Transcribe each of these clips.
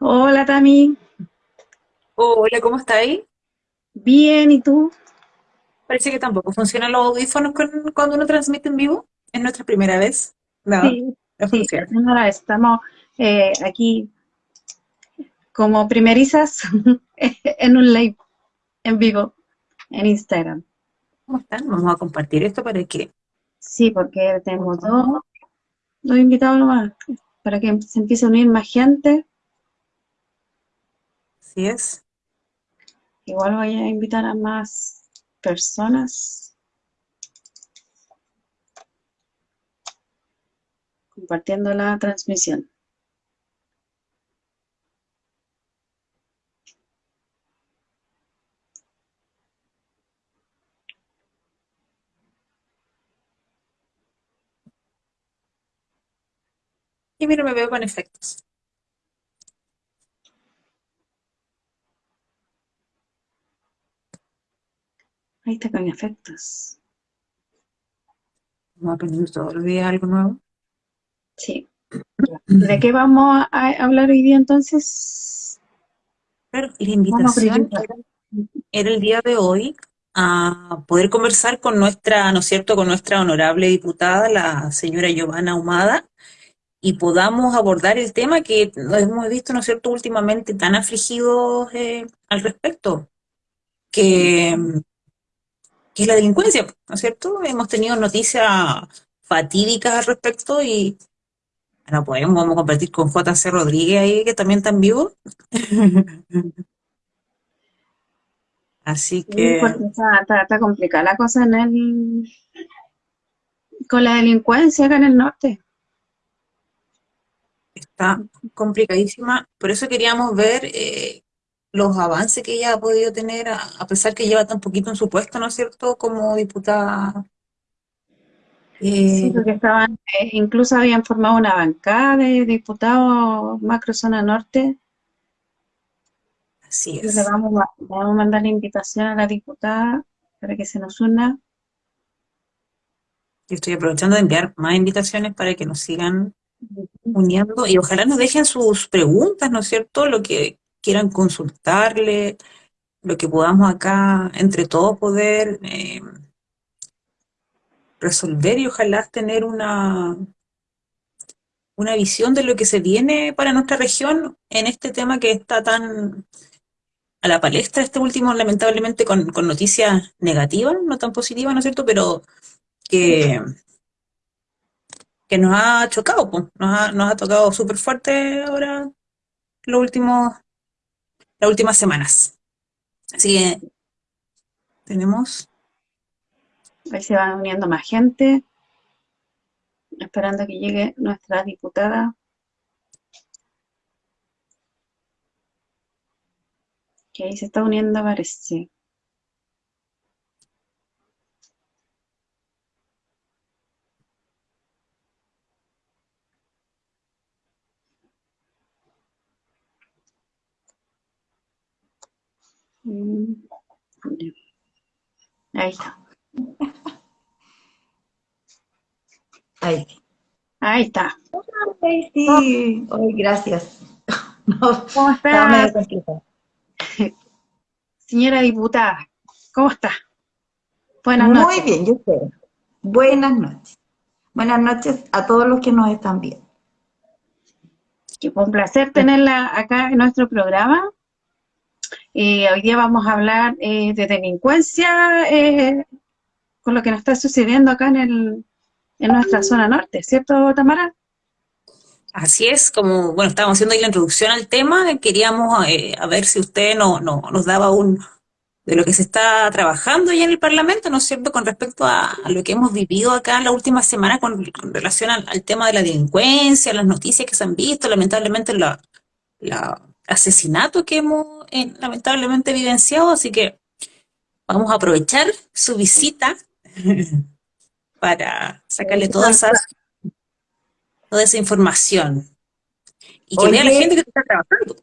Hola Tami, Hola, ¿cómo está ahí? bien, ¿y tú? Parece que tampoco funcionan los audífonos con- cuando uno transmite en vivo. Es nuestra primera vez. No, Sí, no sí, funciona. estamos eh, aquí como primerizas en un live en vivo en Instagram. ¿Cómo están? Vamos a compartir esto para que Sí, porque tenemos dos, dos invitados nomás para que se empiece a unir más gente. Así es. Igual voy a invitar a más personas compartiendo la transmisión. Y mira, me veo con efectos. Ahí está con efectos. Vamos aprendiendo todos los días algo nuevo. Sí. ¿De qué vamos a hablar hoy día entonces? La a invitación era, el día de hoy a poder conversar con nuestra, ¿no es cierto?, con nuestra honorable diputada, la señora Giovanna Ahumada, y podamos abordar el tema que hemos visto, ¿no es cierto?, últimamente tan afligidos eh, al respecto, que, que es la delincuencia, ¿no es cierto? Hemos tenido noticias fatídicas al respecto y no podemos, vamos a compartir con JC Rodríguez ahí, que también está en vivo. Así Sí, que porque está, está- está complicada la cosa en el, con la delincuencia acá en el norte. está complicadísima. Por eso queríamos ver eh, los avances que ella ha podido tener, a, pesar que lleva tan poquito en su puesto, ¿no es cierto?, como diputada. Sí, Eh, porque estaban, eh, incluso habían formado una bancada de diputados macro zona norte. así le es. vamos a, le vamos a mandar la invitación a la diputada para que se nos una. Yo estoy aprovechando de enviar más invitaciones para que nos sigan uniendo y ojalá nos dejen sus preguntas, ¿no es cierto? Lo que quieran consultarle, lo que podamos acá entre todos poder eh, resolver y ojalá tener una, una visión de lo que se viene para nuestra región en este tema que está tan a la palestra, este último lamentablemente con, con noticias negativas, no tan positivas, ¿no es cierto? Pero que, que nos ha chocado, pues, nos ha, nos ha tocado súper fuerte ahora los últimos, las últimas semanas. Así que tenemos, Ahí se van uniendo más gente, esperando que llegue nuestra diputada, que ahí se está uniendo, parece. Ahí está. Ahí. Ahí está. Ay, sí. Ay, gracias. No, ¿Cómo está, señora diputada? ¿Cómo está? Buenas Muy noches. bien, yo espero. Buenas noches. Buenas noches a todos los que nos están viendo. Que fue un placer tenerla acá en nuestro programa. Eh, hoy día vamos a hablar eh, de delincuencia eh, con lo que nos está sucediendo acá en, el, en nuestra zona norte, ¿cierto, Tamara? así es, como, bueno, estábamos haciendo ahí la introducción al tema, queríamos eh, a ver si usted no, no, nos daba un, de lo que se está trabajando ya en el Parlamento, ¿no es cierto?, con respecto a, lo que hemos vivido acá en la última semana con, relación al, tema de la delincuencia, las noticias que se han visto, lamentablemente la, la asesinato que hemos eh, lamentablemente evidenciado, así que vamos a aprovechar su visita para sacarle toda esa, toda esa información y que vea la Oye. gente que está trabajando.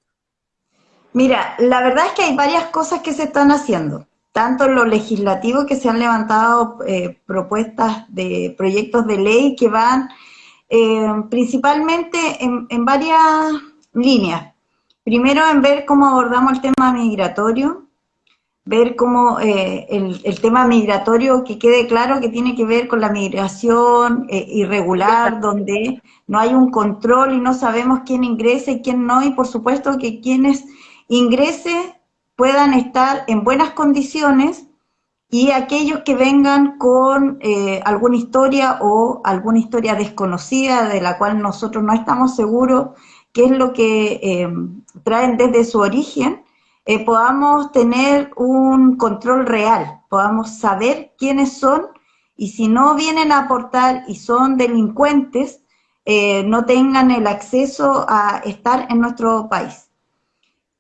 Mira, la verdad es que hay varias cosas que se están haciendo. Tanto en lo legislativo que se han levantado eh, propuestas de proyectos de ley que van eh, principalmente en, en varias líneas. Primero en ver cómo abordamos el tema migratorio, ver cómo eh, el, tema migratorio, que quede claro que tiene que ver con la migración eh, irregular, donde no hay un control y no sabemos quién ingresa y quién no, y por supuesto que quienes ingresen puedan estar en buenas condiciones y aquellos que vengan con eh, alguna historia o alguna historia desconocida de la cual nosotros no estamos seguros qué es lo que traen desde su origen, eh, podamos tener un control real, podamos saber quiénes son y si no vienen a aportar y son delincuentes, eh, no tengan el acceso a estar en nuestro país.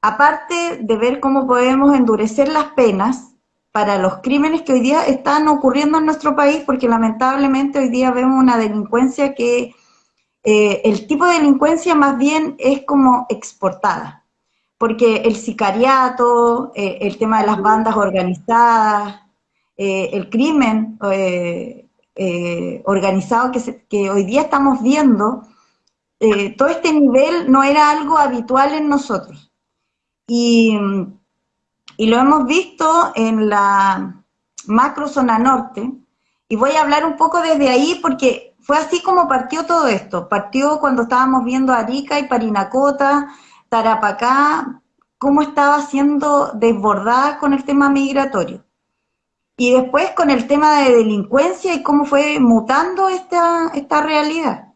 Aparte de ver cómo podemos endurecer las penas para los crímenes que hoy día están ocurriendo en nuestro país, porque lamentablemente hoy día vemos una delincuencia que eh, el tipo de delincuencia más bien es como exportada porque el sicariato, eh, el tema de las bandas organizadas, eh, el crimen organizado que, que, hoy día estamos viendo, todo este nivel no era algo habitual en nosotros. Y, y lo hemos visto en la macro zona norte, y voy a hablar un poco desde ahí porque fue así como partió todo esto. Partió cuando estábamos viendo Arica y Parinacota, Tarapacá, cómo estaba siendo desbordada con el tema migratorio. Y después con el tema de delincuencia y cómo fue mutando esta, esta realidad.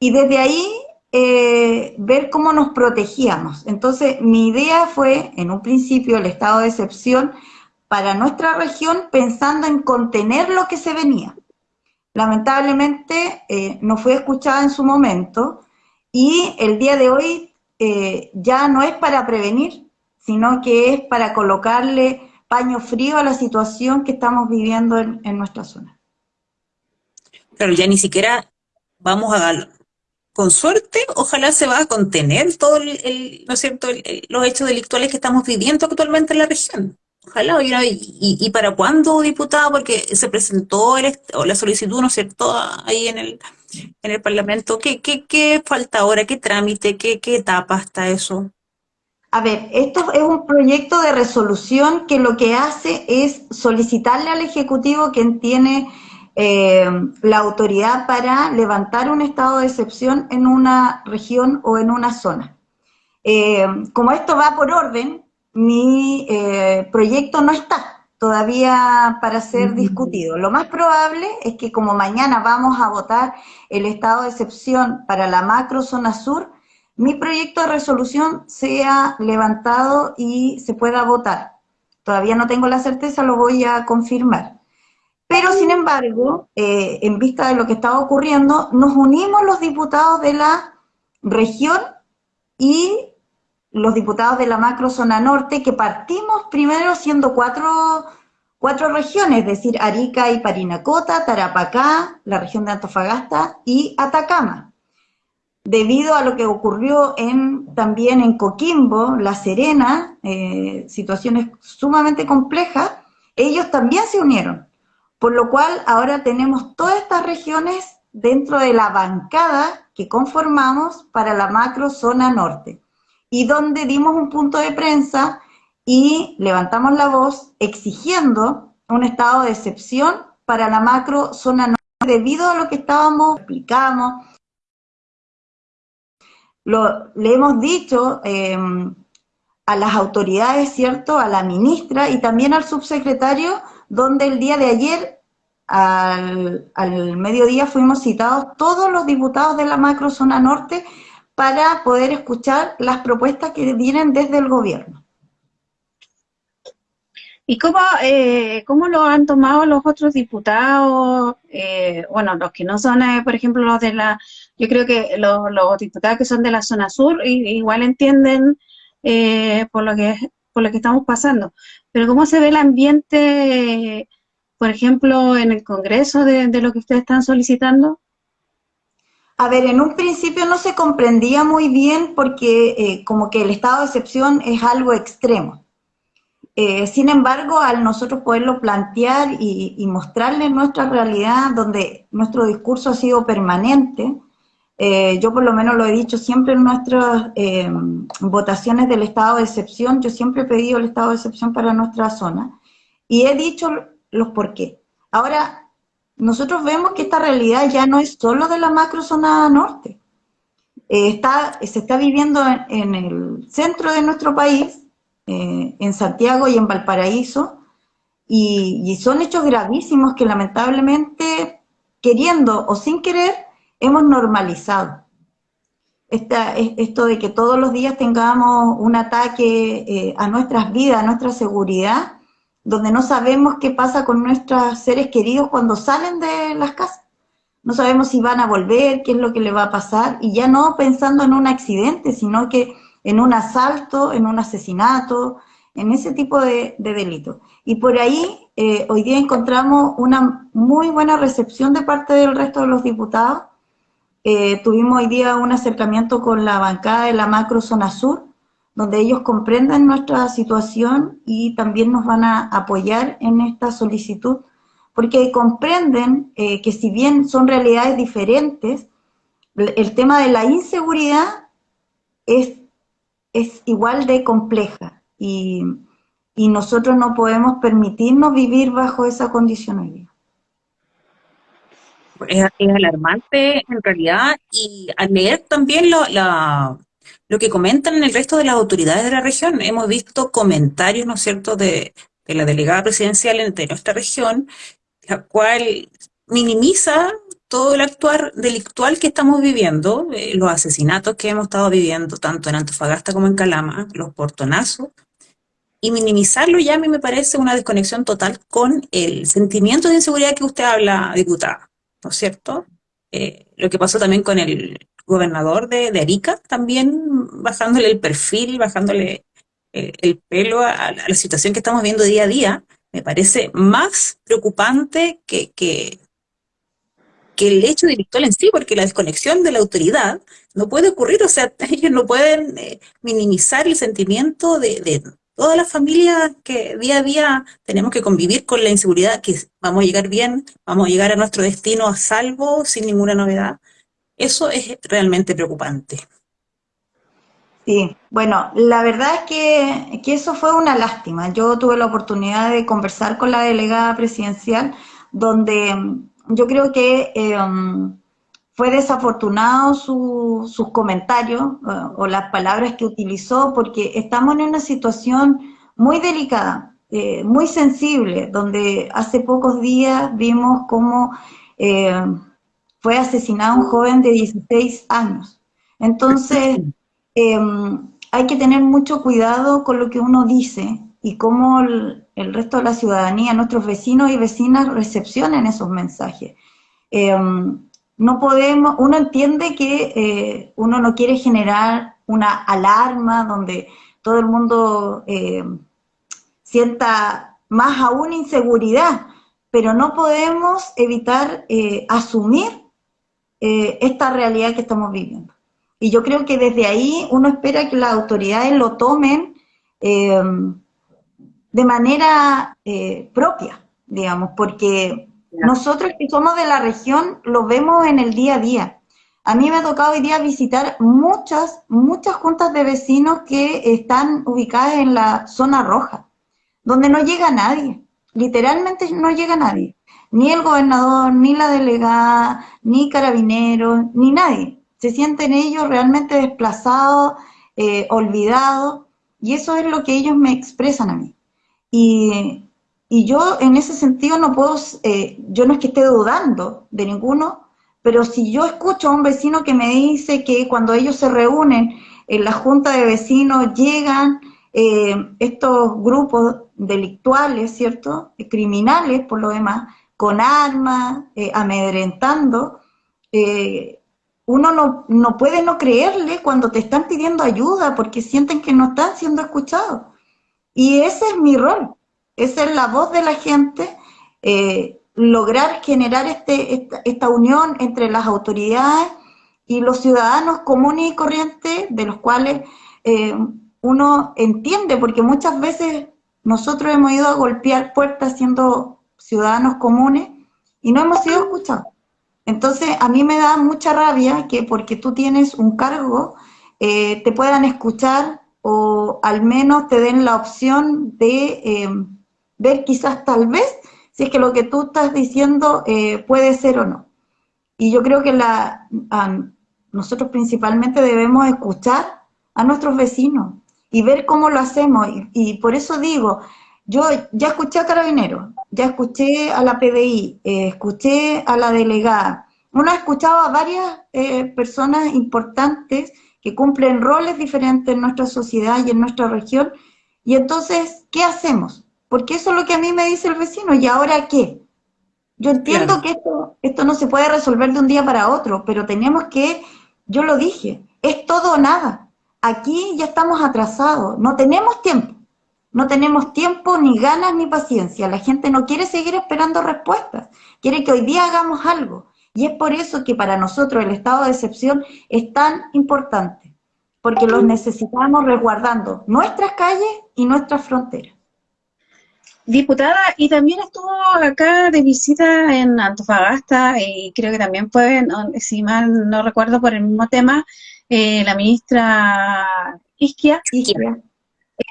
Y desde ahí eh, ver cómo nos protegíamos. Entonces mi idea fue, en un principio, el estado de excepción para nuestra región pensando en contener lo que se venía. Lamentablemente eh, no fue escuchada en su momento y el día de hoy eh, ya no es para prevenir, sino que es para colocarle paño frío a la situación que estamos viviendo en, nuestra zona. Claro, ya ni siquiera vamos a con suerte, ojalá se va a contener todo el, ¿no los hechos delictuales que estamos viviendo actualmente en la región. Ojalá, y, y, para cuándo, diputado? Porque se presentó la solicitud, ¿no es cierto?, ahí en el, en el Parlamento. ¿Qué, qué, qué falta ahora? ¿Qué trámite? ¿Qué, ¿Qué etapa está eso? A ver, esto es un proyecto de resolución que lo que hace es solicitarle al Ejecutivo quien tiene eh, la autoridad para levantar un estado de excepción en una región o en una zona. Eh, como esto va por orden, mi eh, proyecto no está todavía para ser discutido. Lo más probable es que como mañana vamos a votar el estado de excepción para la macro zona sur, mi proyecto de resolución sea levantado y se pueda votar. Todavía no tengo la certeza, lo voy a confirmar. Pero, sin embargo, eh, en vista de lo que estaba ocurriendo, nos unimos los diputados de la región y los diputados de la macro zona norte, que partimos primero siendo cuatro, cuatro regiones, es decir, Arica y Parinacota, Tarapacá, la región de Antofagasta y Atacama. Debido a lo que ocurrió en, también en Coquimbo, La Serena, eh, situaciones sumamente complejas, ellos también se unieron. Por lo cual ahora tenemos todas estas regiones dentro de la bancada que conformamos para la macro zona norte y donde dimos un punto de prensa y levantamos la voz exigiendo un estado de excepción para la macro zona norte debido a lo que estábamos, explicamos, lo, le hemos dicho em, a las autoridades, ¿cierto?, a la ministra y también al subsecretario, donde el día de ayer, al, al mediodía, fuimos citados todos los diputados de la macro zona norte para poder escuchar las propuestas que vienen desde el gobierno. ¿Y cómo, eh, cómo lo han tomado los otros diputados? Eh, bueno, los que no son, eh, por ejemplo, los de la... Yo creo que los, diputados que son de la zona sur igual entienden por, lo que, por lo que estamos pasando. Pero ¿cómo se ve el ambiente, por ejemplo, en el Congreso de lo que ustedes están solicitando? A ver, en un principio no se comprendía muy bien porque eh, como que el estado de excepción es algo extremo. Eh, sin embargo, al nosotros poderlo plantear y, mostrarle nuestra realidad, donde nuestro discurso ha sido permanente, Eh, yo por lo menos lo he dicho siempre en nuestras eh, votaciones del estado de excepción, yo siempre he pedido el estado de excepción para nuestra zona y he dicho los por qué. Ahora, nosotros vemos que esta realidad ya no es solo de la macrozona norte. Eh, está, se está viviendo en, el centro de nuestro país, en Santiago y en Valparaíso, y, y son hechos gravísimos que lamentablemente, queriendo o sin querer, hemos normalizado. esto de que todos los días tengamos un ataque eh, a nuestras vidas, a nuestra seguridad, donde no sabemos qué pasa con nuestros seres queridos cuando salen de las casas. No sabemos si van a volver, qué es lo que le va a pasar, y ya no pensando en un accidente, sino que en un asalto, en un asesinato, en ese tipo de, delitos. Y por ahí eh, hoy día encontramos una muy buena recepción de parte del resto de los diputados, eh, tuvimos hoy día un acercamiento con la bancada de la macro zona sur, donde ellos comprenden nuestra situación y también nos van a apoyar en esta solicitud, porque comprenden eh, que si bien son realidades diferentes, el tema de la inseguridad es, es igual de compleja y, y nosotros no podemos permitirnos vivir bajo esa condición hoy día. Es, alarmante en realidad y al leer también lo, lo que comentan en el resto de las autoridades de la región, hemos visto comentarios, ¿no es cierto?, de, la delegada presidencial de nuestra región, la cual minimiza todo el actuar delictual que estamos viviendo, eh, los asesinatos que hemos estado viviendo tanto en Antofagasta como en Calama, los portonazos, y minimizarlo ya a mí me parece una desconexión total con el sentimiento de inseguridad que usted habla, diputada. ¿no es cierto? Eh, lo que pasó también con el gobernador de, Arica, también bajándole el perfil, bajándole eh, el pelo a, la situación que estamos viendo día a día, me parece más preocupante que, que, el hecho delictual en sí, porque la desconexión de la autoridad no puede ocurrir, o sea, ellos no pueden eh, minimizar el sentimiento de, todas las familias que día a día tenemos que convivir con la inseguridad, que vamos a llegar bien, vamos a llegar a nuestro destino a salvo, sin ninguna novedad. Eso es realmente preocupante. Sí, bueno, la verdad es que, eso fue una lástima. Yo tuve la oportunidad de conversar con la delegada presidencial, donde mm, yo creo que eh, mm, fue desafortunado sus comentarios eh, o las palabras que utilizó porque estamos en una situación muy delicada, eh, muy sensible, donde hace pocos días vimos cómo fue asesinado un joven de 16 años. Entonces, em, hay que tener mucho cuidado con lo que uno dice y cómo el, resto de la ciudadanía, nuestros vecinos y vecinas recepcionan esos mensajes. Em, no podemos, uno entiende que eh, uno no quiere generar una alarma donde todo el mundo eh, sienta más aún inseguridad, pero no podemos evitar eh, asumir esta realidad que estamos viviendo. Y yo creo que desde ahí uno espera que las autoridades lo tomen de manera propia, digamos, porque nosotros que somos de la región lo vemos en el día a día. A mí me ha tocado hoy día visitar muchas, muchas juntas de vecinos que están ubicadas en la zona roja, donde no llega nadie, literalmente no llega nadie, ni el gobernador, ni la delegada, ni carabineros, ni nadie. Se sienten ellos realmente desplazados, eh, olvidados, y eso es lo que ellos me expresan a mí. Y y yo en ese sentido no puedo, eh, yo no es que esté dudando de ninguno, pero si yo escucho a un vecino que me dice que cuando ellos se reúnen en la junta de vecinos llegan eh, estos grupos delictuales, ¿cierto? Criminales por lo demás, con armas, eh, amedrentando, uno no, no puede no creerle cuando te están pidiendo ayuda porque sienten que no están siendo escuchados. Y ese es mi rol, esa es la voz de la gente, eh, lograr generar este, esta, unión entre las autoridades y los ciudadanos comunes y corrientes, de los cuales eh, uno entiende, porque muchas veces nosotros hemos ido a golpear puertas siendo ciudadanos comunes y no hemos sido escuchados. Entonces, a mí me da mucha rabia que porque tú tienes un cargo, eh, te puedan escuchar o al menos te den la opción de eh, ver quizás tal vez si es que lo que tú estás diciendo eh, puede ser o no. Y yo creo que la, nosotros principalmente debemos escuchar a nuestros vecinos y ver cómo lo hacemos. Y, por eso digo, yo ya escuché a Carabineros, ya escuché a la PDI, eh, escuché a la delegada. Uno ha escuchado a varias eh, personas importantes que cumplen roles diferentes en nuestra sociedad y en nuestra región. Y entonces, ¿qué hacemos? Porque eso es lo que a mí me dice el vecino. ¿Y ahora qué? Yo entiendo que esto, esto no se puede resolver de un día para otro, pero tenemos que, yo lo dije, es todo o nada. Aquí ya estamos atrasados, no tenemos tiempo. No tenemos tiempo, ni ganas, ni paciencia. La gente no quiere seguir esperando respuestas. Quiere que hoy día hagamos algo. Y es por eso que para nosotros el estado de excepción es tan importante. Porque los necesitamos resguardando nuestras calles y nuestras fronteras. Diputada, y también estuvo acá de visita en Antofagasta y creo que también fue, si mal no recuerdo por el mismo tema, eh, la ministra Isquia.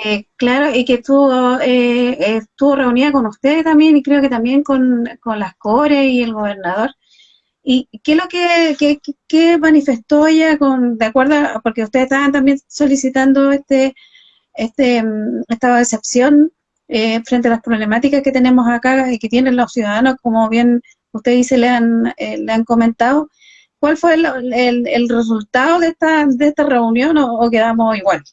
Eh, claro, y que estuvo, eh, estuvo reunida con ustedes también y creo que también con, las CORE y el gobernador. ¿Y qué es lo que, manifestó ella con, de acuerdo, porque ustedes estaban también solicitando este, este, mm, esta decepción eh, frente a las problemáticas que tenemos acá y que tienen los ciudadanos, como bien usted dice, le han, eh, le han comentado, ¿cuál fue el, el, resultado de esta, de esta reunión o, quedamos igual?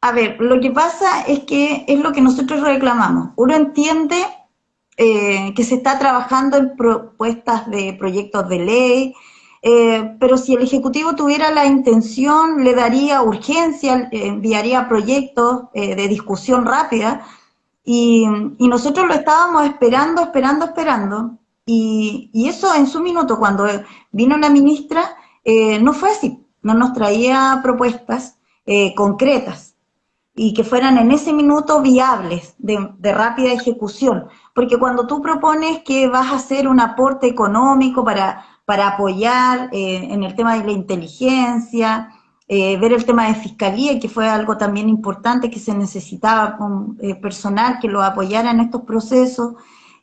A ver, lo que pasa es que es lo que nosotros reclamamos. Uno entiende eh, que se está trabajando en propuestas de proyectos de ley, eh, pero si el Ejecutivo tuviera la intención, le daría urgencia, enviaría proyectos eh, de discusión rápida, y, nosotros lo estábamos esperando, esperando, esperando, y, eso en su minuto, cuando vino la ministra, no fue así, no nos traía propuestas concretas y que fueran en ese minuto viables, de, rápida ejecución, porque cuando tú propones que vas a hacer un aporte económico para para apoyar eh, en el tema de la inteligencia, eh, ver el tema de fiscalía, que fue algo también importante, que se necesitaba eh, personal que lo apoyara en estos procesos,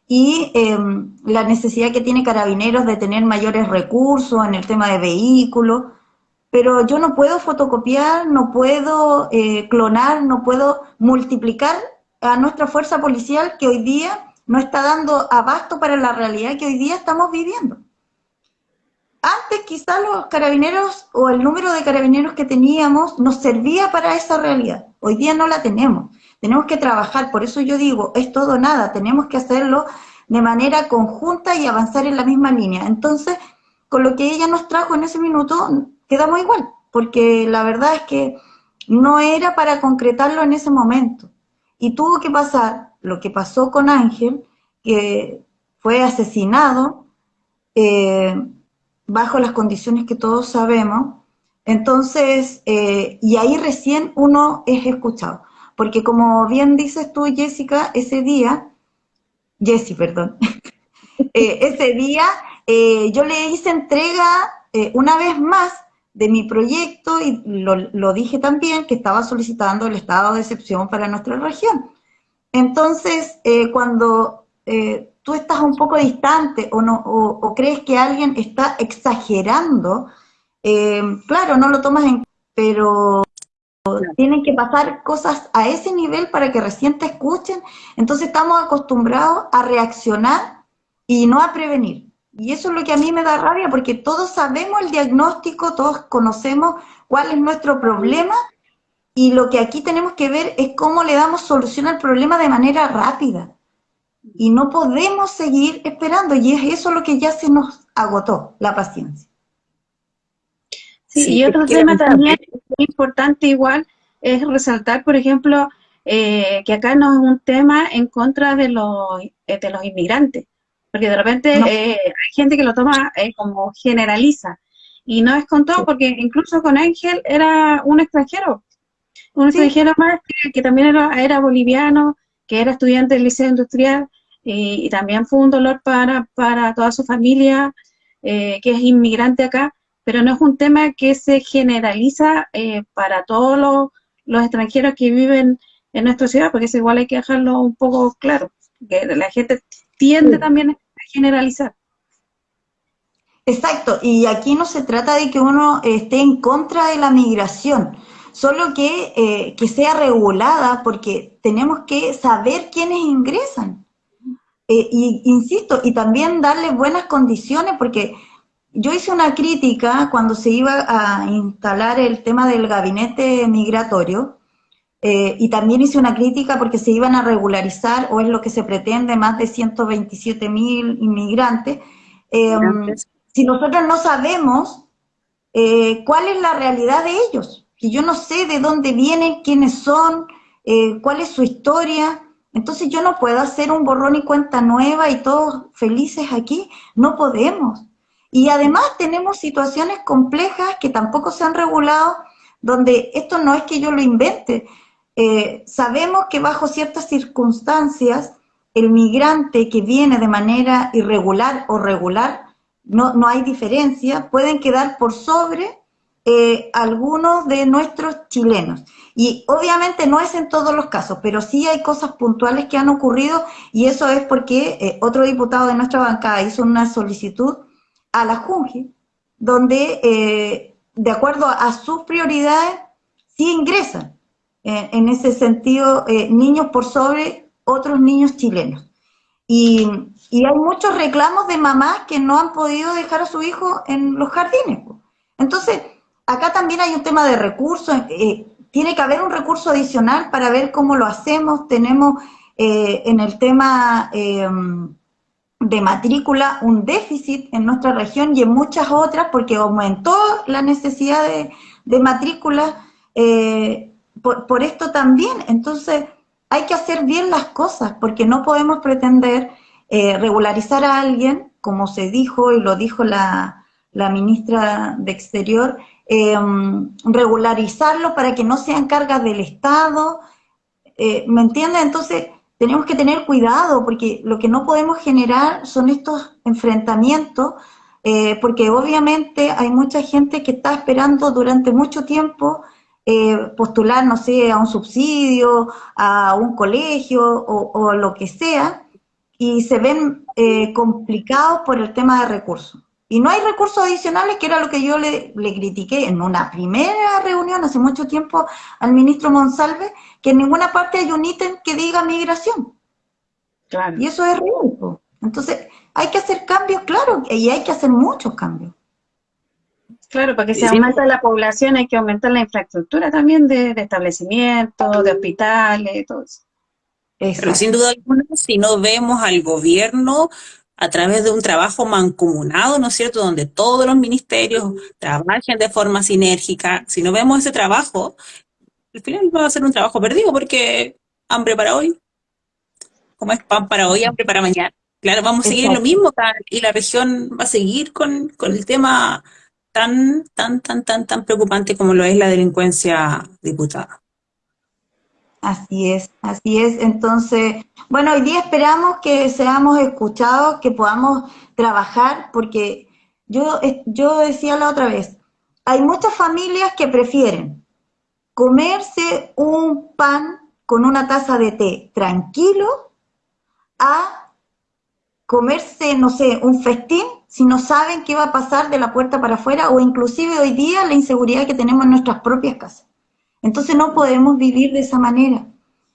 y em, la necesidad que tiene Carabineros de tener mayores recursos en el tema de vehículos, pero yo no puedo fotocopiar, no puedo clonar, no puedo multiplicar a nuestra fuerza policial que hoy día no está dando abasto para la realidad que hoy día estamos viviendo. Antes quizás los carabineros o el número de carabineros que teníamos nos servía para esa realidad. Hoy día no la tenemos. Tenemos que trabajar, por eso yo digo, es todo nada, tenemos que hacerlo de manera conjunta y avanzar en la misma línea. Entonces, con lo que ella nos trajo en ese minuto, quedamos igual, porque la verdad es que no era para concretarlo en ese momento. Y tuvo que pasar lo que pasó con Ángel, que fue asesinado, eh, bajo las condiciones que todos sabemos, entonces, eh, y ahí recién uno es escuchado. Porque como bien dices tú, Jessica, ese día, Jessie, perdón, eh, ese día eh, yo le hice entrega una vez más de mi proyecto y lo, lo, dije también que estaba solicitando el estado de excepción para nuestra región. Entonces, cuando tú estás un poco distante o, no, o, crees que alguien está exagerando, eh, claro, no lo tomas en pero tienen que pasar cosas a ese nivel para que recién te escuchen. Entonces estamos acostumbrados a reaccionar y no a prevenir. Y eso es lo que a mí me da rabia, porque todos sabemos el diagnóstico, todos conocemos cuál es nuestro problema, y lo que aquí tenemos que ver es cómo le damos solución al problema de manera rápida y no podemos seguir esperando y es eso lo que ya se nos agotó, la paciencia. Sí, y otro tema también importante igual es resaltar, por ejemplo, eh, que acá no es un tema en contra de los, eh, de los inmigrantes, porque de repente eh, hay gente que lo toma como generaliza, y no es con todo, porque incluso con Ángel era un extranjero, un extranjero más que, también era, era boliviano, que era estudiante del liceo industrial, y, también fue un dolor para, para toda su familia eh, que es inmigrante acá, pero no es un tema que se generaliza eh, para todos los, los, extranjeros que viven en nuestra ciudad, porque eso igual hay que dejarlo un poco claro, que la gente tiende también a generalizar. Exacto, y aquí no se trata de que uno esté en contra de la migración, solo que, eh, que sea regulada porque tenemos que saber quiénes ingresan. Eh, y insisto, y también darle buenas condiciones porque yo hice una crítica cuando se iba a instalar el tema del gabinete migratorio, eh, y también hice una crítica porque se iban a regularizar, o es lo que se pretende, más de 127 mil inmigrantes. si nosotros no sabemos cuál es la realidad de ellos, que yo no sé de dónde vienen, quiénes son, eh, cuál es su historia. Entonces yo no puedo hacer un borrón y cuenta nueva y todos felices aquí. No podemos. Y además tenemos situaciones complejas que tampoco se han regulado, donde esto no es que yo lo invente. Eh, sabemos que bajo ciertas circunstancias el migrante que viene de manera irregular o regular, no, no hay diferencia, pueden quedar por sobre eh, algunos de nuestros chilenos. Y obviamente no es en todos los casos, pero sí hay cosas puntuales que han ocurrido y eso es porque eh, otro diputado de nuestra bancada hizo una solicitud a la JUNGE, donde eh, de acuerdo a, sus prioridades sí ingresan en ese sentido niños por sobre otros niños chilenos. Y, y, hay muchos reclamos de mamás que no han podido dejar a su hijo en los jardines. Entonces, acá también hay un tema de recursos, eh, tiene que haber un recurso adicional para ver cómo lo hacemos. Tenemos eh, en el tema eh, de matrícula un déficit en nuestra región y en muchas otras porque aumentó la necesidad de, matrícula por, por, esto también. Entonces hay que hacer bien las cosas porque no podemos pretender regularizar a alguien, como se dijo y lo dijo la, la ministra de Exterior, eh, regularizarlo para que no sean cargas del Estado, eh, ¿me entiendes? Entonces tenemos que tener cuidado porque lo que no podemos generar son estos enfrentamientos, eh, porque obviamente hay mucha gente que está esperando durante mucho tiempo postular, no sé, a un subsidio, a un colegio o, o lo que sea, y se ven complicados por el tema de recursos. Y no hay recursos adicionales, que era lo que yo le, critiqué en una primera reunión hace mucho tiempo al ministro Monsalve, que en ninguna parte hay un ítem que diga migración. Claro. Y eso es real. Entonces, hay que hacer cambios, claro, y hay que hacer muchos cambios. Claro, para que se aumente la población hay que aumentar la infraestructura también de, establecimientos, de hospitales, todo eso. Pero sin duda alguna, si no vemos al gobierno a través de un trabajo mancomunado, ¿no es cierto?, donde todos los ministerios trabajen de forma sinérgica. Si no vemos ese trabajo, al final va a ser un trabajo perdido porque hambre para hoy, como es pan para hoy, hambre para mañana. Claro, vamos a seguir lo mismo y la región va a seguir con, con el tema tan, tan, tan, tan, tan preocupante como lo es la delincuencia diputada. Así es, así es. Entonces, bueno, hoy día esperamos que seamos escuchados, que podamos trabajar, porque yo, yo decía la otra vez, hay muchas familias que prefieren comerse un pan con una taza de té tranquilo a comerse, no sé, un festín si no saben qué va a pasar de la puerta para afuera o inclusive hoy día la inseguridad que tenemos en nuestras propias casas. Entonces no podemos vivir de esa manera.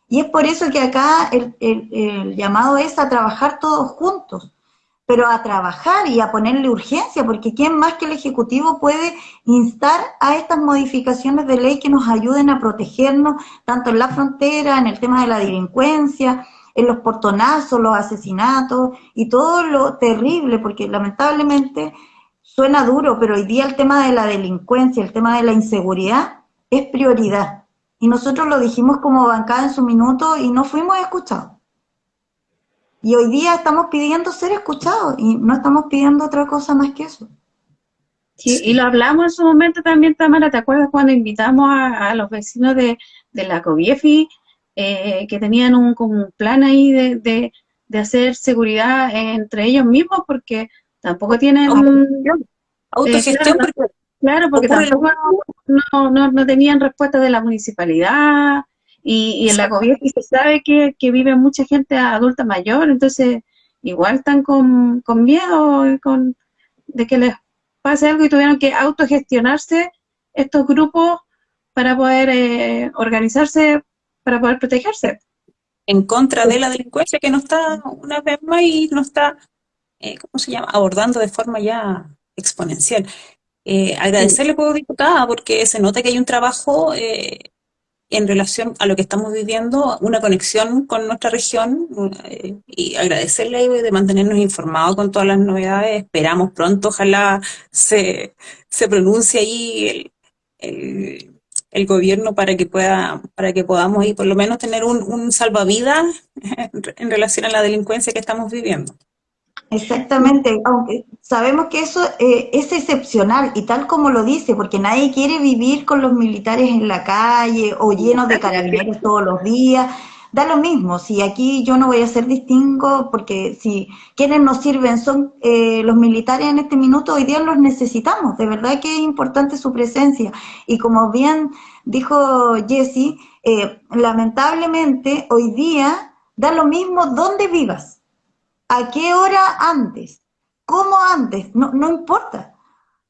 Y es por eso que acá el, llamado es a trabajar todos juntos, pero a trabajar y a ponerle urgencia, porque ¿quién más que el Ejecutivo puede instar a estas modificaciones de ley que nos ayuden a protegernos, tanto en la frontera, en el tema de la delincuencia, en los portonazos, los asesinatos y todo lo terrible, porque lamentablemente suena duro, pero hoy día el tema de la delincuencia, el tema de la inseguridad, es prioridad. Y nosotros lo dijimos como bancada en su minuto y no fuimos escuchados. Y hoy día estamos pidiendo ser escuchados y no estamos pidiendo otra cosa más que eso. Sí, y lo hablamos en su momento también, Tamara, ¿te acuerdas cuando invitamos a, los vecinos de, la COBIEFI eh, que tenían un, como un plan ahí de, de hacer seguridad entre ellos mismos porque tampoco tienen... Autogestión. Eh, claro, porque tampoco no, no, no, tenían respuesta de la municipalidad y, en la gobierno se sabe que, que, vive mucha gente adulta mayor, entonces igual están con, con miedo con, de que les pase algo y tuvieron que autogestionarse estos grupos para poder eh, organizarse, para poder protegerse. En contra de la delincuencia que no está una vez más y no está, eh, ¿cómo se llama?, abordando de forma ya exponencial. Eh, agradecerle, como diputada, porque se nota que hay un trabajo eh, en relación a lo que estamos viviendo, una conexión con nuestra región eh, y agradecerle de mantenernos informados con todas las novedades. Esperamos pronto, ojalá se, se pronuncie ahí el, el, gobierno para que pueda para que podamos y por lo menos tener un, un salvavidas en relación a la delincuencia que estamos viviendo. Exactamente, aunque sabemos que eso eh, es excepcional y tal como lo dice, porque nadie quiere vivir con los militares en la calle o llenos de carabineros todos los días. Da lo mismo, si aquí yo no voy a hacer distingo, porque si quienes nos sirven son eh, los militares en este minuto, hoy día los necesitamos, de verdad que es importante su presencia. Y como bien dijo Jesse, eh, lamentablemente hoy día da lo mismo donde vivas ¿A qué hora antes? ¿Cómo antes? No, no importa.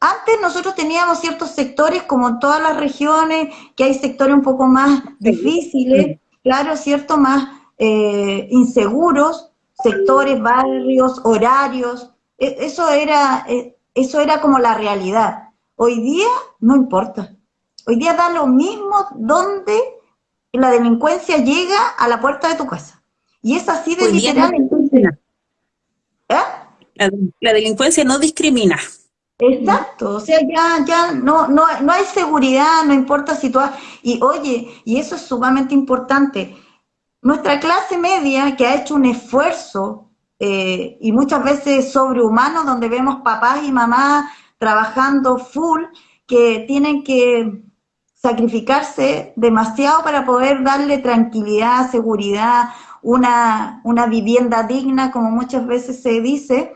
Antes nosotros teníamos ciertos sectores, como en todas las regiones, que hay sectores un poco más difíciles, claro, cierto, más eh, inseguros, sectores, barrios, horarios. E, eso era, e, eso era como la realidad. Hoy día no importa. Hoy día da lo mismo donde la delincuencia llega a la puerta de tu casa. Y es así de literal. ¿Eh? La, delincuencia no discrimina. Exacto, o sea, ya, ya no, no, no hay seguridad, no importa si tú Y oye, y eso es sumamente importante, nuestra clase media que ha hecho un esfuerzo eh, y muchas veces sobrehumano, donde vemos papás y mamás trabajando full, que tienen que sacrificarse demasiado para poder darle tranquilidad, seguridad, una, una vivienda digna, como muchas veces se dice,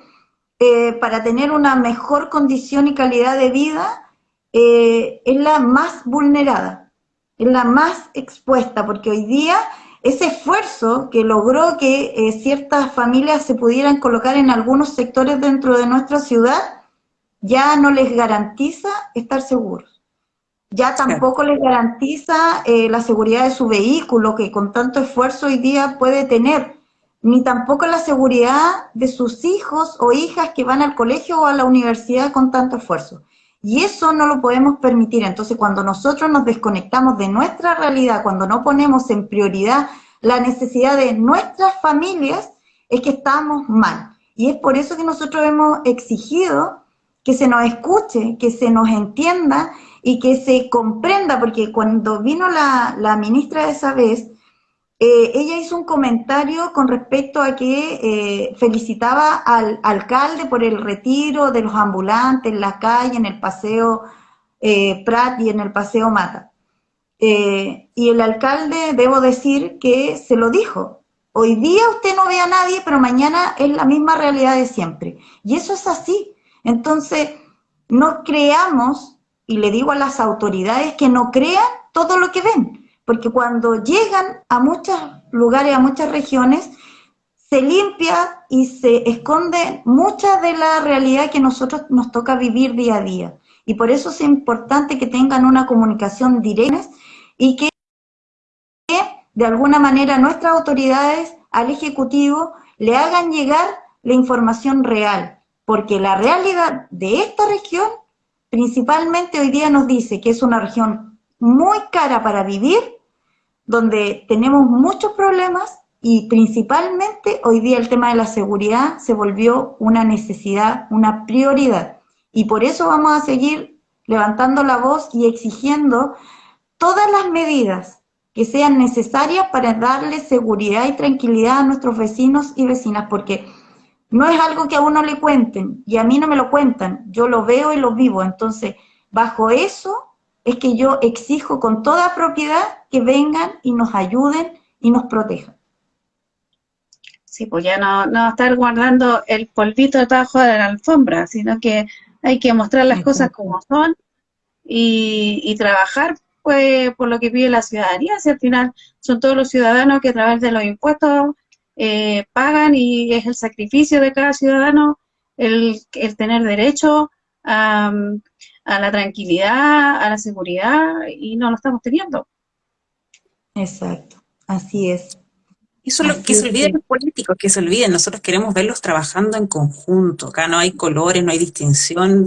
eh, para tener una mejor condición y calidad de vida, eh, es la más vulnerada, es la más expuesta, porque hoy día ese esfuerzo que logró que eh, ciertas familias se pudieran colocar en algunos sectores dentro de nuestra ciudad, ya no les garantiza estar seguros. Ya tampoco les garantiza eh, la seguridad de su vehículo, que con tanto esfuerzo hoy día puede tener, ni tampoco la seguridad de sus hijos o hijas que van al colegio o a la universidad con tanto esfuerzo. Y eso no lo podemos permitir. Entonces, cuando nosotros nos desconectamos de nuestra realidad, cuando no ponemos en prioridad la necesidad de nuestras familias, es que estamos mal. Y es por eso que nosotros hemos exigido que se nos escuche, que se nos entienda y que se comprenda, porque cuando vino la, la ministra de esa vez, eh, ella hizo un comentario con respecto a que eh, felicitaba al alcalde por el retiro de los ambulantes en la calle, en el paseo eh, Prat y en el paseo Mata. y el alcalde, debo decir que se lo dijo, hoy día usted no ve a nadie, pero mañana es la misma realidad de siempre. Y eso es así. Entonces, no creamos y le digo a las autoridades que no crean todo lo que ven, porque cuando llegan a muchos lugares, a muchas regiones, se limpia y se esconde mucha de la realidad que nosotros nos toca vivir día a día. Y por eso es importante que tengan una comunicación directa y que de alguna manera nuestras autoridades al Ejecutivo le hagan llegar la información real, porque la realidad de esta región principalmente hoy día nos dice que es una región muy cara para vivir, donde tenemos muchos problemas y principalmente hoy día el tema de la seguridad se volvió una necesidad, una prioridad. Y por eso vamos a seguir levantando la voz y exigiendo todas las medidas que sean necesarias para darle seguridad y tranquilidad a nuestros vecinos y vecinas, porque no es algo que a uno le cuenten y a mí no me lo cuentan, yo lo veo y lo vivo. Entonces, bajo eso es que yo exijo con toda propiedad que vengan y nos ayuden y nos protejan. Sí, pues ya no, no estar guardando el polvito debajo de la alfombra, sino que hay que mostrar las cosas como son y, trabajar pues por lo que pide la ciudadanía, si al final son todos los ciudadanos que a través de los impuestos eh, pagan y es el sacrificio de cada ciudadano el, el tener derecho a, a, la tranquilidad, a la seguridad y no lo estamos teniendo. Exacto, así es. Eso es lo que se olviden los políticos, que se olviden, nosotros queremos verlos trabajando en conjunto, acá no hay colores, no hay distinción,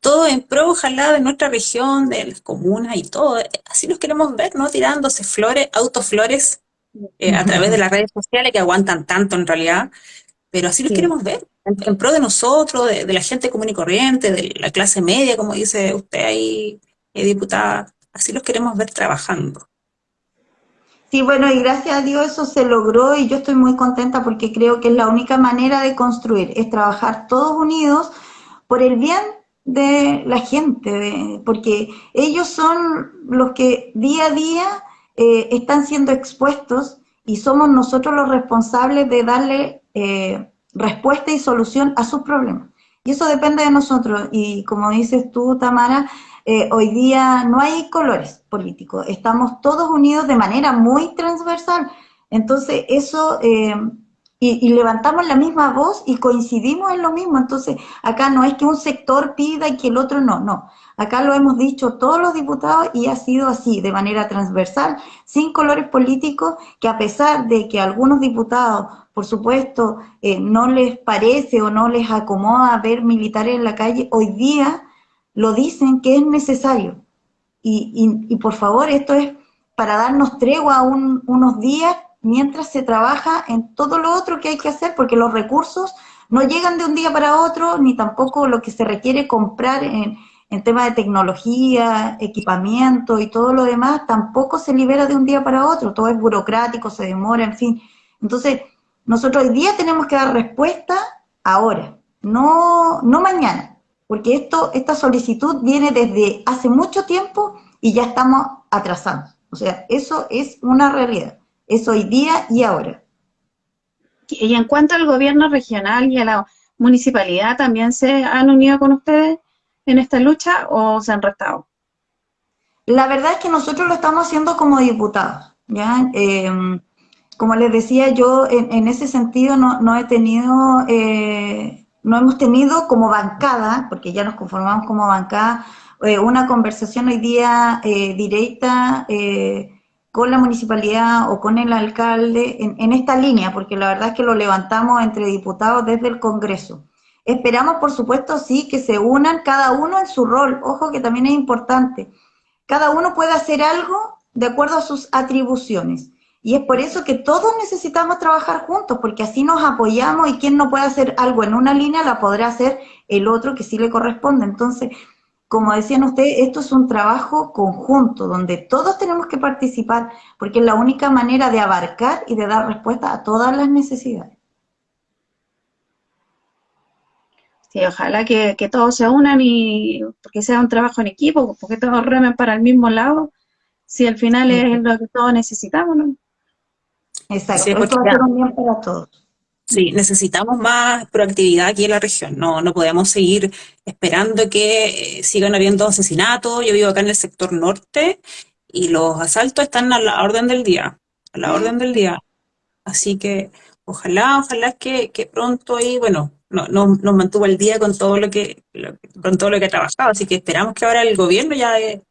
todo en pro, ojalá, de nuestra región, de las comunas y todo, así los queremos ver, ¿no? Tirándose flores, autoflores eh, a través de las redes sociales que aguantan tanto en realidad, pero así los queremos ver, en, pro de nosotros, de, la gente común y corriente, de la clase media, como dice usted ahí, eh, diputada, así los queremos ver trabajando. Sí, bueno, y gracias a Dios eso se logró y yo estoy muy contenta porque creo que es la única manera de construir, es trabajar todos unidos por el bien de la gente, porque ellos son los que día a día eh, están siendo expuestos y somos nosotros los responsables de darle eh, respuesta y solución a sus problemas. Y eso depende de nosotros. Y como dices tú, Tamara, eh, hoy día no hay colores políticos, estamos todos unidos de manera muy transversal. Entonces, eso, eh, y, levantamos la misma voz y coincidimos en lo mismo. Entonces, acá no es que un sector pida y que el otro no, no. Acá lo hemos dicho todos los diputados y ha sido así, de manera transversal, sin colores políticos, que a pesar de que algunos diputados, por supuesto, eh, no les parece o no les acomoda ver militares en la calle, hoy día lo dicen que es necesario. Y, por favor, esto es para darnos tregua unos días mientras se trabaja en todo lo otro que hay que hacer, porque los recursos no llegan de un día para otro, ni tampoco lo que se requiere comprar en, en tema de tecnología, equipamiento y todo lo demás, tampoco se libera de un día para otro, todo es burocrático, se demora, en fin. Entonces, nosotros hoy día tenemos que dar respuesta ahora, no, no mañana porque esto, esta solicitud viene desde hace mucho tiempo y ya estamos atrasados. O sea, eso es una realidad, es hoy día y ahora. Y en cuanto al gobierno regional y a la municipalidad, ¿también se han unido con ustedes en esta lucha o se han restado? La verdad es que nosotros lo estamos haciendo como diputados, ¿ya? Em, como les decía, yo en, ese sentido no, he tenido eh, no hemos tenido como bancada, porque ya nos conformamos como bancada, eh, una conversación hoy día eh, directa eh, con la municipalidad o con el alcalde en, esta línea, porque la verdad es que lo levantamos entre diputados desde el Congreso. Esperamos, por supuesto, sí, que se unan cada uno en su rol. Ojo que también es importante. Cada uno puede hacer algo de acuerdo a sus atribuciones. Y es por eso que todos necesitamos trabajar juntos, porque así nos apoyamos y quien no puede hacer algo en una línea la podrá hacer el otro que sí le corresponde. Entonces, como decían ustedes, esto es un trabajo conjunto, donde todos tenemos que participar, porque es la única manera de abarcar y de dar respuesta a todas las necesidades. Sí, ojalá que, todos se unan y porque sea un trabajo en equipo, porque todos remen para el mismo lado, si al final es lo que todos necesitamos, ¿no? Exacto, sí, para todos. Sí, necesitamos más proactividad aquí en la región. No, no podemos seguir esperando que eh, sigan habiendo asesinatos. Yo vivo acá en el sector norte y los asaltos están a la orden del día, a la orden del día. Así que ojalá, ojalá que, pronto ahí, bueno, no, nos mantuvo el día con todo lo que, con todo lo que ha trabajado. Así que esperamos que ahora el gobierno ya eh,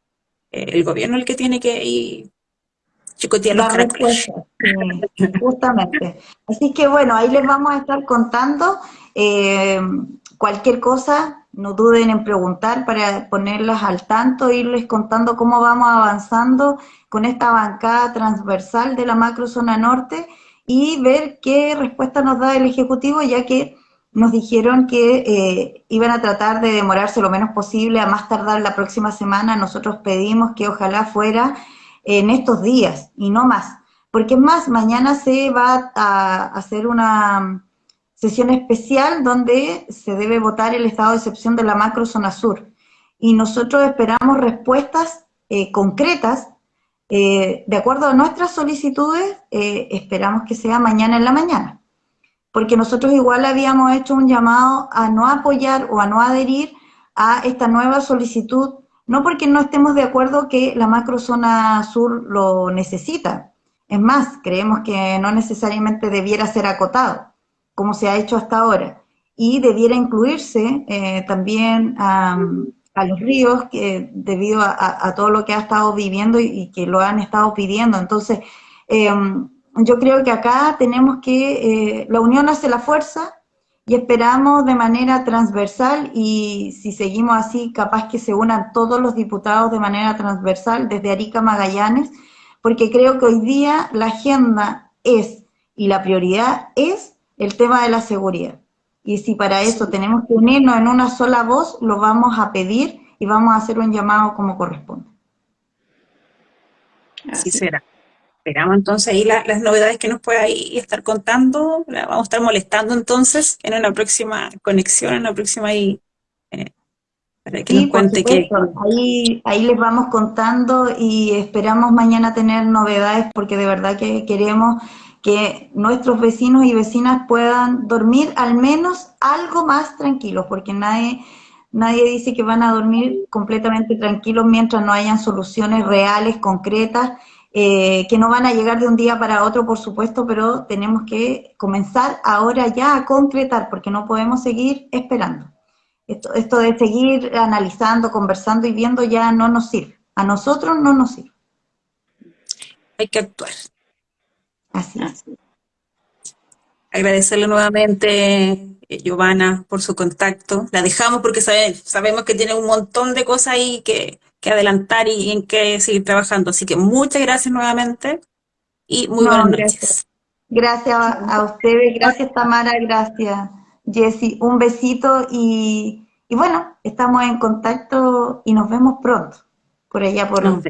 el gobierno el que tiene que ir justamente. Así que bueno, ahí les vamos a estar contando eh, cualquier cosa, no duden en preguntar para ponerlas al tanto, irles contando cómo vamos avanzando con esta bancada transversal de la macrozona norte y ver qué respuesta nos da el Ejecutivo, ya que nos dijeron que eh, iban a tratar de demorarse lo menos posible, a más tardar la próxima semana. Nosotros pedimos que ojalá fuera en estos días y no más. Porque es más, mañana se va a hacer una sesión especial donde se debe votar el estado de excepción de la macro zona sur. Y nosotros esperamos respuestas eh, concretas eh, de acuerdo a nuestras solicitudes, eh, esperamos que sea mañana en la mañana. Porque nosotros igual habíamos hecho un llamado a no apoyar o a no adherir a esta nueva solicitud, no porque no estemos de acuerdo que la macrozona sur lo necesita. Es más, creemos que no necesariamente debiera ser acotado, como se ha hecho hasta ahora, y debiera incluirse eh, también a, los ríos, que, debido a, todo lo que ha estado viviendo y, que lo han estado pidiendo. Entonces, em, yo creo que acá tenemos que, eh, la unión hace la fuerza, y esperamos de manera transversal y si seguimos así, capaz que se unan todos los diputados de manera transversal desde Arica Magallanes, porque creo que hoy día la agenda es y la prioridad es el tema de la seguridad. Y si para eso tenemos que unirnos en una sola voz, lo vamos a pedir y vamos a hacer un llamado como corresponde. Así será. Esperamos entonces ahí las novedades que nos pueda ahí estar contando, la vamos a estar molestando entonces en una próxima conexión, en una próxima ahí, eh, para que nos cuente que... Ahí, ahí les vamos contando y esperamos mañana tener novedades porque de verdad que queremos que nuestros vecinos y vecinas puedan dormir al menos algo más tranquilos, porque nadie, nadie dice que van a dormir completamente tranquilos mientras no hayan soluciones reales, concretas, eh, que no van a llegar de un día para otro, por supuesto, pero tenemos que comenzar ahora ya a concretar, porque no podemos seguir esperando. Esto, esto de seguir analizando, conversando y viendo ya no nos sirve. A nosotros no nos sirve. Hay que actuar. Así es. Agradecerle nuevamente, eh, Giovanna, por su contacto. La dejamos porque sabemos que tiene un montón de cosas ahí que, que adelantar y en qué seguir trabajando. Así que muchas gracias nuevamente y muy buenas noches. Gracias a ustedes, gracias Tamara, gracias Jessy. Un besito y, bueno, estamos en contacto y nos vemos pronto por allá por... Nos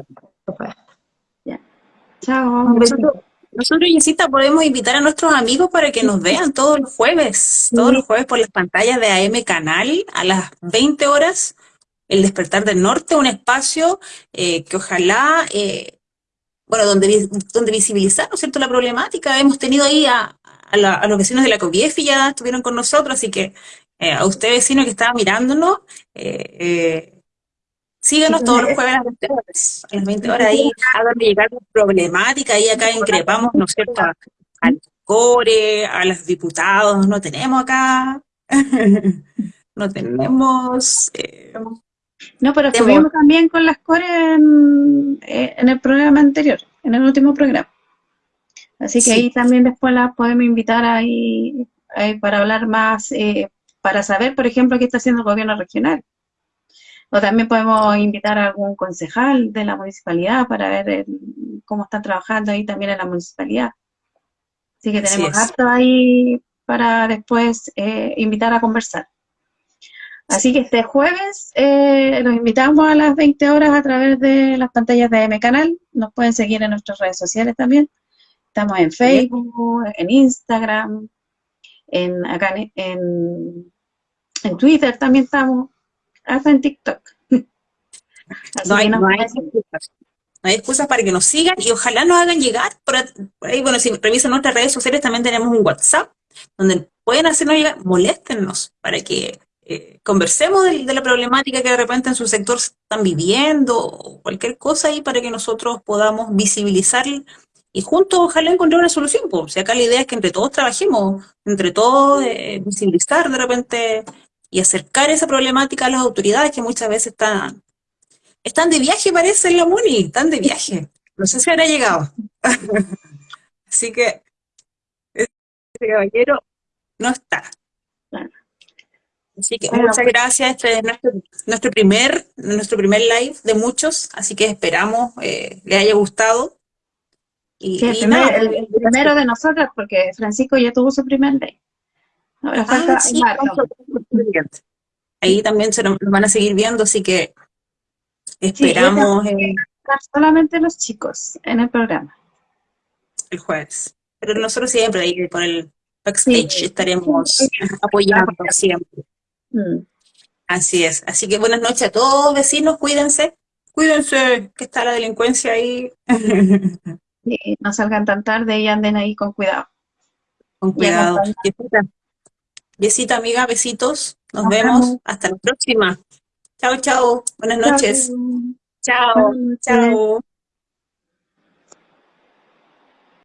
Chao. Nosotros, nosotros, Jessita, podemos invitar a nuestros amigos para que nos vean todos los jueves, todos los jueves por las pantallas de AM Canal a las 20 horas el despertar del norte, un espacio eh, que ojalá, eh, bueno, donde, donde visibilizar, ¿no es cierto?, la problemática. Hemos tenido ahí a, los vecinos de la COVIEF ya estuvieron con nosotros, así que eh, a usted vecino que estaba mirándonos, síganos todos los jueves a las 20 horas, a las 20 horas ahí, llegar la problemática, y acá increpamos, ¿no es cierto?, al core, a los diputados, no tenemos acá, no tenemos... No, pero estuvimos también con las core eh, en, el programa anterior, en el último programa. Así que ahí también después las podemos invitar ahí, para hablar más, eh, para saber, por ejemplo, qué está haciendo el gobierno regional. O también podemos invitar a algún concejal de la municipalidad para ver cómo están trabajando ahí también en la municipalidad. Así que tenemos harto ahí para después eh, invitar a conversar. Así que este jueves eh, los invitamos a las 20 horas a través de las pantallas de M Canal. Nos pueden seguir en nuestras redes sociales también. Estamos en Facebook, en Instagram, en, acá en, en, Twitter también estamos, hasta en TikTok. no, hay, excusas. para que nos sigan y ojalá nos hagan llegar. Por ahí, bueno, si revisan nuestras redes sociales también tenemos un WhatsApp donde pueden hacernos llegar, moléstennos para que eh, conversemos de, la problemática que de repente en su sector están viviendo, o cualquier cosa ahí para que nosotros podamos visibilizar y juntos ojalá encontrar una solución. Pues. Si acá la idea es que entre todos trabajemos, entre todos eh, visibilizar de repente y acercar esa problemática a las autoridades que muchas veces están, están de viaje, parece, en la MUNI, están de viaje. No sé si habrá llegado. Así que este caballero no está. Así que muchas pues, gracias, este es nuestro, primer, nuestro primer live de muchos, así que esperamos eh, le haya gustado. Y, el, primero de nosotros, porque Francisco ya tuvo su primer live. Ahora ah, Ahí también se nos van a seguir viendo, así que esperamos... Eh, solamente los chicos en el programa. El jueves. Pero nosotros siempre ahí por el backstage estaremos apoyando siempre. Mm. Así es. Así que buenas noches a todos, vecinos, cuídense. Cuídense, que está la delincuencia ahí. no salgan tan tarde y anden ahí con cuidado. con cuidado. Besita, besita amiga, besitos. Nos, vemos. Hasta la próxima. Chao, chao. Buenas noches. Chao, chao.